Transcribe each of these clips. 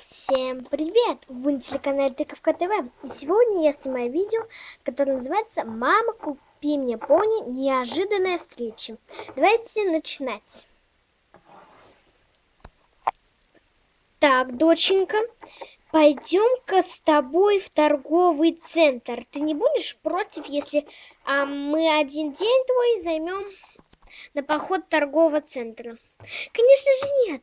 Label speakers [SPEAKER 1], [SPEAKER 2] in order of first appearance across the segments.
[SPEAKER 1] Всем привет! Вы на телеканале Тыковка ТВ. И сегодня я снимаю видео, которое называется «Мама, купи мне пони. Неожиданная встреча». Давайте начинать. Так, доченька, пойдем-ка с тобой в торговый центр. Ты не будешь против, если а, мы один день твой займем на поход торгового центра? Конечно же нет.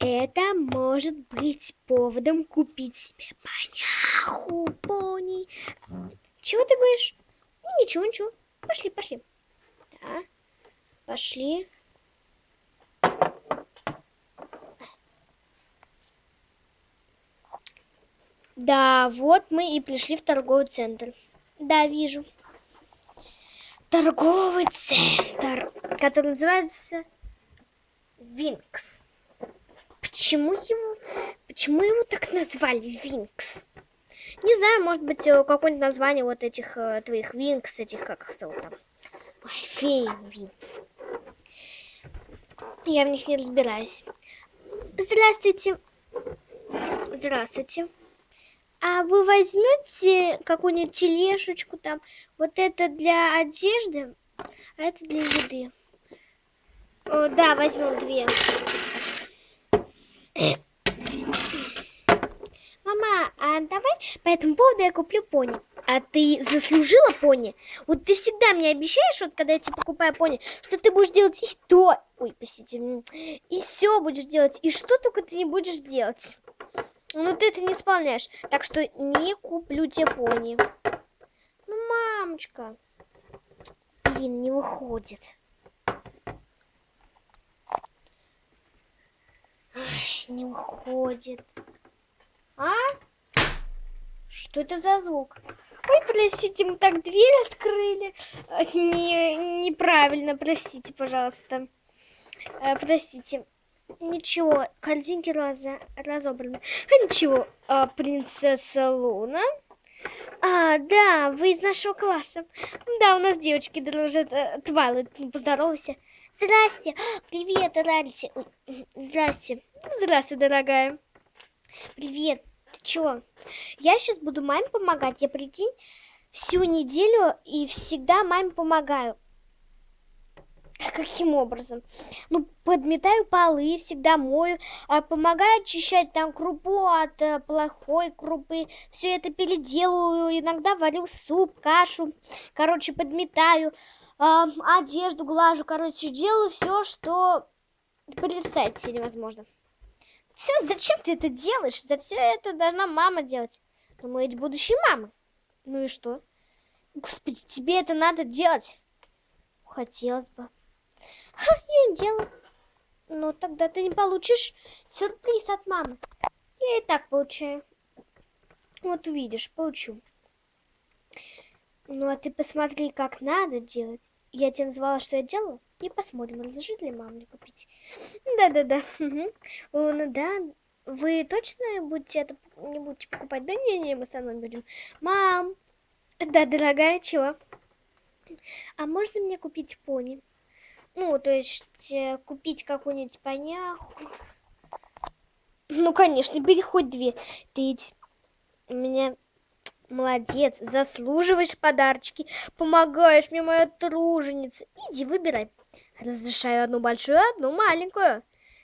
[SPEAKER 1] Это может быть поводом купить себе поняху, пони. Чего ты говоришь? Ну, ничего, ничего. Пошли, пошли. Да, пошли. Да, вот мы и пришли в торговый центр. Да, вижу. Торговый центр, который называется Винкс. Почему его, почему его так назвали Винкс? Не знаю, может быть, э, какое-нибудь название вот этих э, твоих Винкс, этих, как их зовут там? Ой, феи Винкс. Я в них не разбираюсь. Здравствуйте. Здравствуйте. А вы возьмете какую-нибудь тележечку там? Вот это для одежды, а это для еды. О, да, возьмем две. Мама, а давай по этому поводу я куплю пони. А ты заслужила пони? Вот ты всегда мне обещаешь, вот когда я тебе покупаю пони, что ты будешь делать и то, ой, простите, и все будешь делать, и что только ты не будешь делать. Ну ты это не исполняешь, так что не куплю тебе пони. Ну, мамочка, блин, не выходит. Не уходит. А? Что это за звук? Ой, простите, мы так дверь открыли. Не, неправильно, простите, пожалуйста. Э, простите. Ничего, картинки раз, разобраны. А ничего, а, принцесса Луна. А, да, вы из нашего класса. Да, у нас девочки дружат. Э, Твайлайт, ну, поздоровайся. Здрасте. Привет, Рарити. Здрасте. Здрасте, дорогая. Привет. Ты чего? Я сейчас буду маме помогать. Я, прикинь, всю неделю и всегда маме помогаю. Каким образом? Ну, подметаю полы, всегда мою, а помогаю очищать там крупу от э, плохой крупы. Все это переделываю, иногда варю суп, кашу. Короче, подметаю, э, одежду глажу. Короче, делаю все, что представить себе невозможно. Все, зачем ты это делаешь? За все это должна мама делать. Но мы ведь будущие мамы. Ну и что? Господи, тебе это надо делать. Хотелось бы. Ха, я делаю. Ну, тогда ты не получишь сюрприз от мамы. Я и так получаю. Вот увидишь, получу. Ну, а ты посмотри, как надо делать. Я тебе назвала, что я делала. И посмотрим, разрешит ли мама мне купить. Да-да-да. Ну да. Вы точно будете это не будете покупать? Да не-не, мы со мной будем. Мам! Да, дорогая, чего? А можно мне купить пони? Ну, то есть э, купить какую-нибудь поняху. Ну, конечно, бери хоть две. Ты ведь меня молодец, заслуживаешь подарочки, помогаешь мне, моя труженица. Иди, выбирай. Разрешаю одну большую, одну маленькую.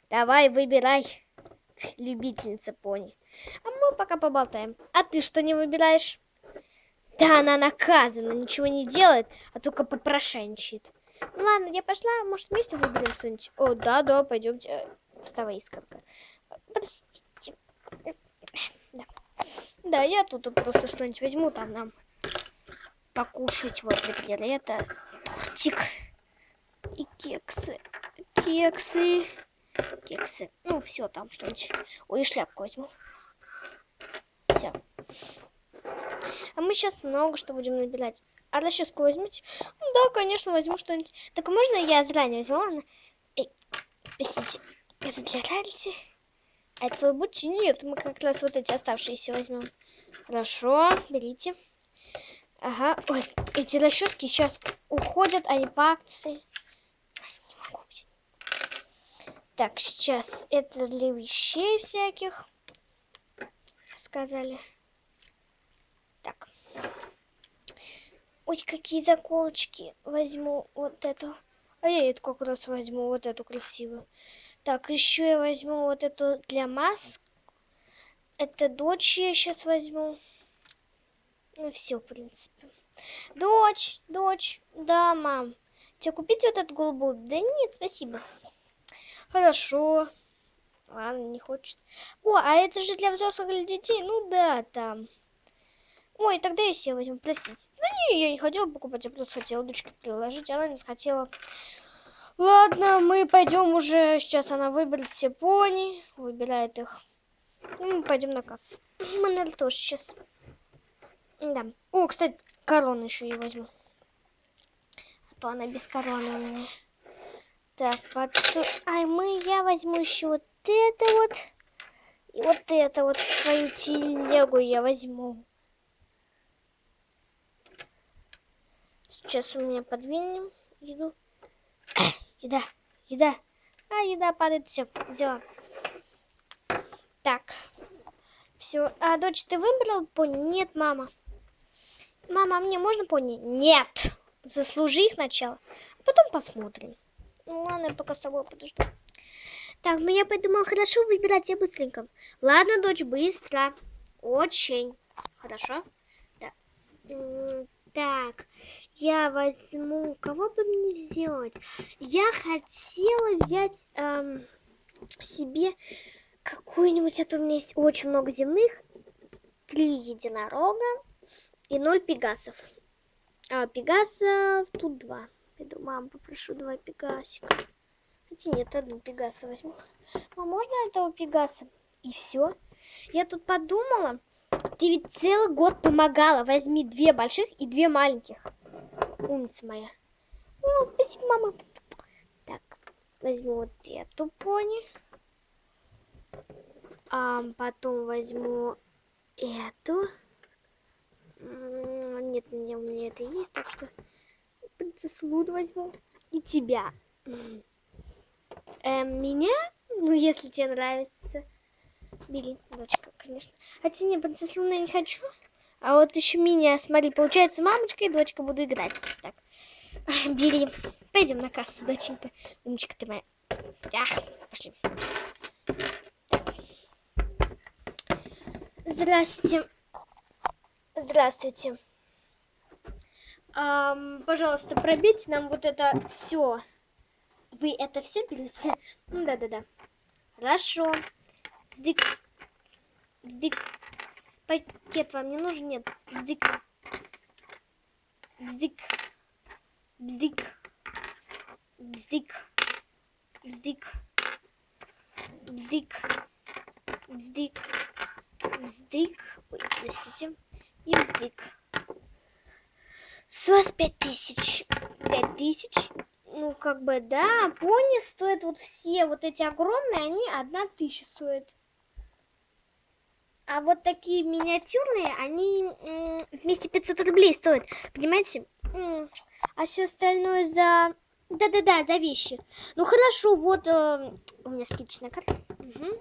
[SPEAKER 1] Давай, выбирай, любительница пони. А мы пока поболтаем. А ты что не выбираешь? Да, она наказана, ничего не делает, а только попрошайничает. Ну ладно, я пошла, может вместе выберем что-нибудь? О, да, да, пойдемте. Вставай, искорка. Простите. Да. я тут просто что-нибудь возьму, там нам покушать. Вот, например, это тортик и кексы. Кексы. Кексы. Ну, все там что-нибудь. Ой, шляпку возьму. Все. А мы сейчас много что будем набирать. А расческу возьмите? Да, конечно, возьму что-нибудь. Так можно я заранее возьму? Ладно? Эй, простите, это для Рарити? А это вы будете? Нет, мы как раз вот эти оставшиеся возьмем. Хорошо, берите. Ага, ой, эти расчески сейчас уходят, они по акции. Не могу взять. Так, сейчас это для вещей всяких. сказали. Так. Ой, какие заколочки. Возьму вот эту. А я эту как раз возьму, вот эту красивую. Так, еще я возьму вот эту для маск. Это дочь я сейчас возьму. Ну, все, в принципе. Дочь, дочь, да, мам. Тебе купить вот эту голубую? Да нет, спасибо. Хорошо. Ладно, не хочет. О, а это же для взрослых или детей? Ну да, там. Ой, тогда я себе возьму, простите. Ну не, я не хотела покупать, я просто хотела дочке приложить, она не захотела. Ладно, мы пойдем уже, сейчас она выберет все пони, выбирает их. Мы пойдем на кассу. Мы, наверное, тоже сейчас. Да. О, кстати, корону еще я возьму. А то она без короны у меня. Так, потом... Ай, мы, я возьму еще вот это вот. И вот это вот в свою телегу я возьму. Сейчас у меня подвинем еду. Еда, еда. А, еда падает, все, взяла. Так. Все. А, дочь, ты выбрал пони? Нет, мама. Мама, а мне можно пони? Нет. Заслужи их сначала. А потом посмотрим. Ну ладно, я пока с тобой подожду. Так, ну я подумала, хорошо выбирать я быстренько. Ладно, дочь, быстро. Очень. Хорошо. Да. Так, я возьму... Кого бы мне взять? Я хотела взять эм, себе какую-нибудь... Это у меня есть очень много земных. Три единорога и ноль пегасов. А пегасов тут два. Пойду маму попрошу два пегасика. Хотя нет, одну пегаса возьму. А можно этого пегаса? И все. Я тут подумала, ты ведь целый год помогала. Возьми две больших и две маленьких. Умница моя. О, спасибо, мама. Так, возьму вот эту пони. А потом возьму эту. Нет, у меня, у меня это есть, так что принцессу Луд возьму. И тебя. Эм, меня? Ну, если тебе нравится. Бери, дочка, конечно. Хотя не, принцессу Луна не хочу. А вот еще меня, смотри, получается, мамочка и дочка буду играть. Так, бери. Пойдем на кассу, доченька. Умничка ты моя. Ах, пошли. Здравствуйте. Здравствуйте. Um, пожалуйста, пробейте нам вот это все. Вы это все берете? Да-да-да. Хорошо. Бздык. Бздык. Пакет вам не нужен? Нет. Бздык. Бздык. Бздык. Бздык. Бздык. Бздык. Бздык. Бздык. Ой, простите. И бздык. С вас пять тысяч. Пять тысяч. Ну, как бы, да, пони стоят вот все, вот эти огромные, они одна тысяча стоят. А вот такие миниатюрные, они вместе 500 рублей стоят, понимаете? А все остальное за... Да-да-да, за вещи. Ну, хорошо, вот э, у меня скидочная карта. Угу.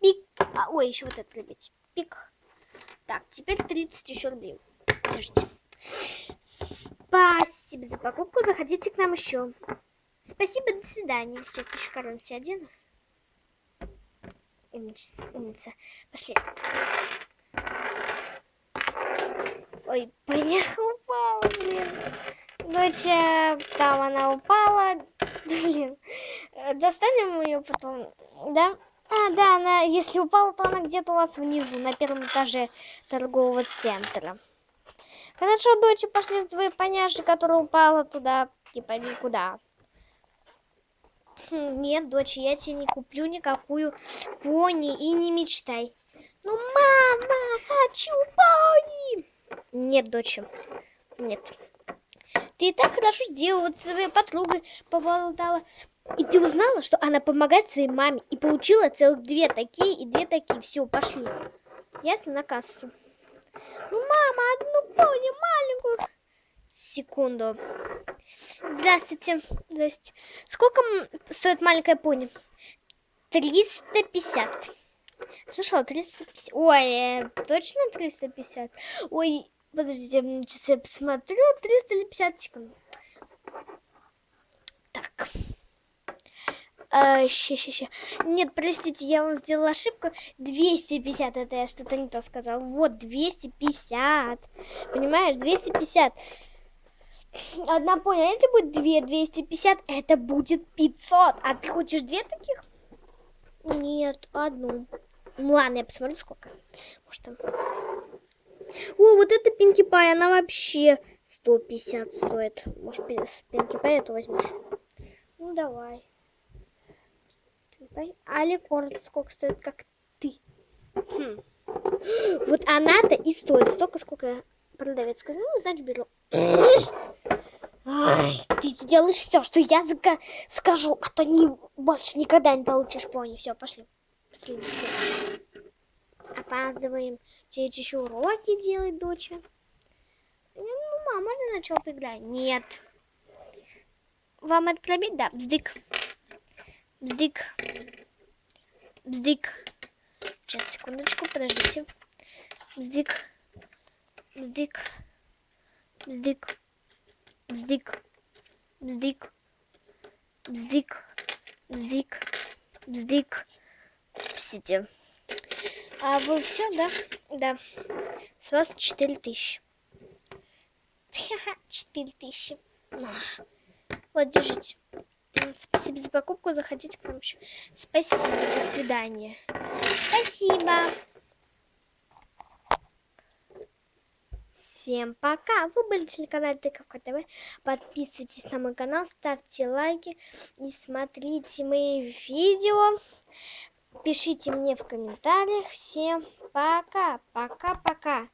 [SPEAKER 1] Пик. А, ой, еще вот это, ребят. Пик. Так, теперь 30 еще рублей. Подождите. Спасибо за покупку. Заходите к нам еще. Спасибо, до свидания. Сейчас еще коронки одену. Умница, умница. Пошли. Ой, поняха упала, блин. Доча, там она упала. Блин. Достанем ее потом, да? А, да, она, если упала, то она где-то у вас внизу, на первом этаже торгового центра. Хорошо, дочь, пошли с твоей поняши, которая упала туда, типа никуда. Нет, дочь, я тебе не куплю никакую пони и не мечтай. Ну, мама, хочу пони! Нет, дочь, нет. Ты и так хорошо сделала, вот своей подругой поболтала. И ты узнала, что она помогает своей маме и получила целых две такие и две такие. Все, пошли. Ясно, на кассу. Ну, мама, одну пони маленькую. Секунду. Здравствуйте. Здравствуйте. Сколько стоит маленькая пони? 350. слышала, 350. Ой, э, точно 350? Ой, подождите, сейчас я посмотрю, 350 секунд. Так. А, ща, ща, ща. Нет, простите, я вам сделала ошибку. 250, это я что-то не то сказала. Вот, 250. Понимаешь, 250. Одна поняла, если будет 2, 250, это будет 500. А ты хочешь две таких? Нет, одну. Ну ладно, я посмотрю, сколько. Может там... О, вот эта Пинки Пай, она вообще 150 стоит. Может, Пинки Пай эту возьмешь? Ну, давай. Али Корт сколько стоит, как ты. Хм. Вот она-то и стоит столько, сколько продавец сказал. Ну, значит, беру. Ай, ты сделаешь все, что я скажу, а то не, больше никогда не получишь пони. Все, пошли. Быстрее, быстрее. Опаздываем. Тебе еще уроки делать, доча. Ну, мама, можно начал поиграть? Нет. Вам это пробить? Да, бздык. Бздык. Бздык. Сейчас, секундочку, подождите. Бздык. Бздык. Бздык. Бздык. Бздык. Бздык. Бздык. Бздык. Сидите. А вы все, да? Да. С вас 4 тысячи. Четыре тысячи. Вот, держите. Спасибо за покупку. Заходите к нам еще. Спасибо. До свидания. Спасибо. Всем пока! Вы были телеканал Тыковка ТВ. Подписывайтесь на мой канал, ставьте лайки и смотрите мои видео. Пишите мне в комментариях. Всем пока! Пока!